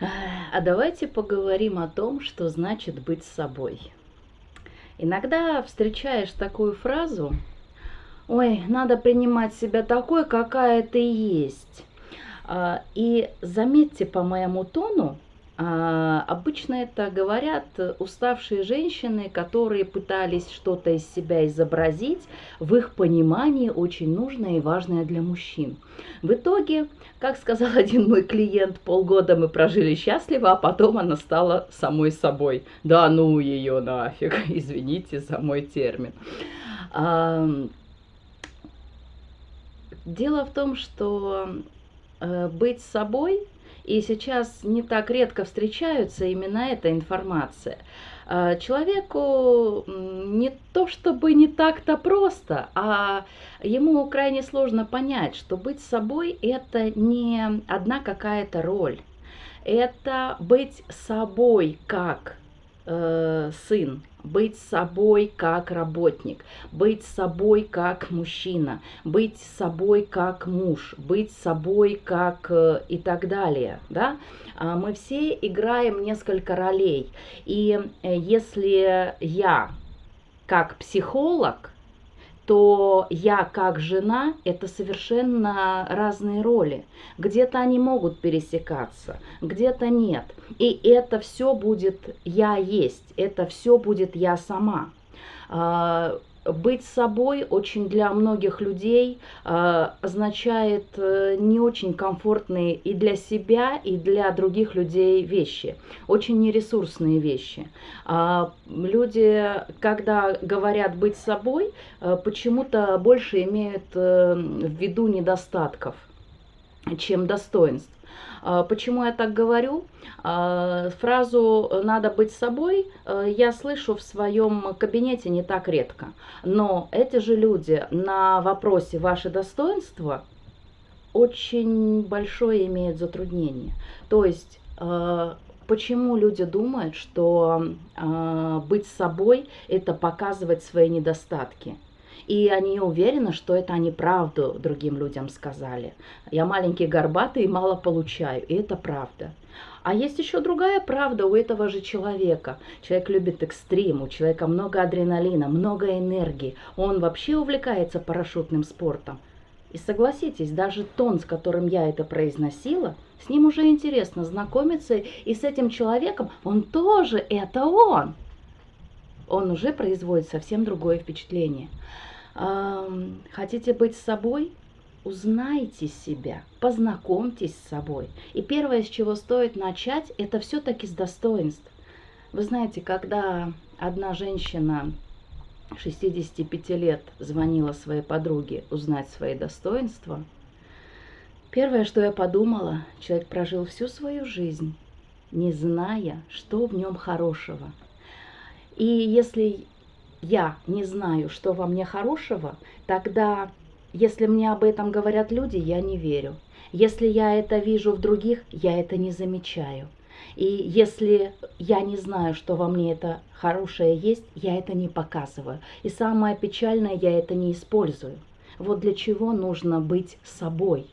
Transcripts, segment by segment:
А давайте поговорим о том, что значит быть собой. Иногда встречаешь такую фразу «Ой, надо принимать себя такой, какая ты есть». А, и заметьте по моему тону, обычно это говорят уставшие женщины, которые пытались что-то из себя изобразить, в их понимании очень нужное и важное для мужчин. В итоге, как сказал один мой клиент, полгода мы прожили счастливо, а потом она стала самой собой. Да ну ее нафиг, извините за мой термин. Дело в том, что э, быть собой – и сейчас не так редко встречаются именно эта информация. А, человеку не то чтобы не так-то просто, а ему крайне сложно понять, что быть собой это не одна какая-то роль. Это быть собой как э, сын, быть собой как работник, быть собой как мужчина, быть собой как муж, быть собой как э, и так далее. Да? А мы все играем несколько ролей. И э, если я как психолог, то я как жена – это совершенно разные роли. Где-то они могут пересекаться, где-то нет. И это все будет я есть, это все будет я сама. Быть собой очень для многих людей э, означает э, не очень комфортные и для себя, и для других людей вещи, очень нересурсные вещи. А люди, когда говорят быть собой, э, почему-то больше имеют э, в виду недостатков, чем достоинств. А, почему я так говорю? А, фразу «надо быть собой» э, я слышу в своем кабинете не так редко. Но эти же люди на вопросе «ваше достоинство» очень большое имеют затруднение. То есть почему люди думают, что быть собой – это показывать свои недостатки – и они уверены, что это они правду другим людям сказали. Я маленький горбатый и мало получаю, и это правда. А есть еще другая правда у этого же человека. Человек любит экстрим, у человека много адреналина, много энергии. Он вообще увлекается парашютным спортом. И согласитесь, даже тон, с которым я это произносила, с ним уже интересно знакомиться, и с этим человеком он тоже это он. Он уже производит совсем другое впечатление. Хотите быть собой? Узнайте себя, познакомьтесь с собой. И первое, с чего стоит начать, это все-таки с достоинств. Вы знаете, когда одна женщина 65 лет звонила своей подруге узнать свои достоинства, первое, что я подумала, человек прожил всю свою жизнь, не зная, что в нем хорошего. И если я не знаю, что во мне хорошего, тогда, если мне об этом говорят люди, я не верю. Если я это вижу в других, я это не замечаю. И если я не знаю, что во мне это хорошее есть, я это не показываю. И самое печальное, я это не использую. Вот для чего нужно быть собой.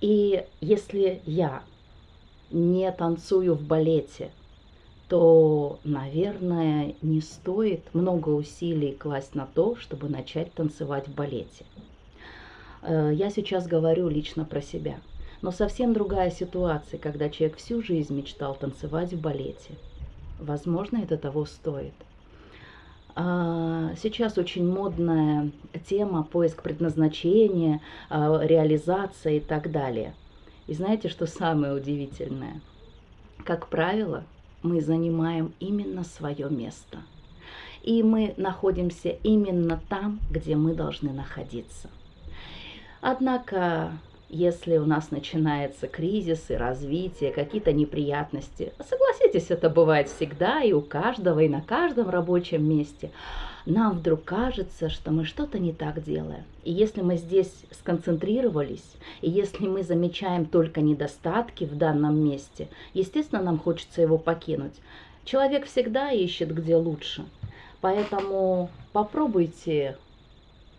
И если я не танцую в балете, то, наверное, не стоит много усилий класть на то, чтобы начать танцевать в балете. Э, я сейчас говорю лично про себя. Но совсем другая ситуация, когда человек всю жизнь мечтал танцевать в балете. Возможно, это того стоит. А, сейчас очень модная тема поиск предназначения, а, реализация и так далее. И знаете, что самое удивительное? Как правило, мы занимаем именно свое место. И мы находимся именно там, где мы должны находиться. Однако, если у нас начинается кризис и развитие, какие-то неприятности, согласитесь, это бывает всегда и у каждого, и на каждом рабочем месте – нам вдруг кажется, что мы что-то не так делаем. И если мы здесь сконцентрировались, и если мы замечаем только недостатки в данном месте, естественно, нам хочется его покинуть. Человек всегда ищет, где лучше. Поэтому попробуйте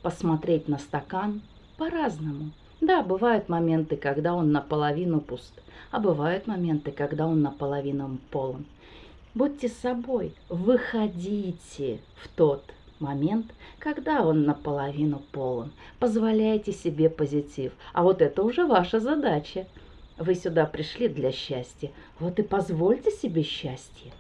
посмотреть на стакан по-разному. Да, бывают моменты, когда он наполовину пуст, а бывают моменты, когда он наполовину полон. Будьте собой, выходите в тот момент, когда он наполовину полон. Позволяйте себе позитив. А вот это уже ваша задача. Вы сюда пришли для счастья. Вот и позвольте себе счастье.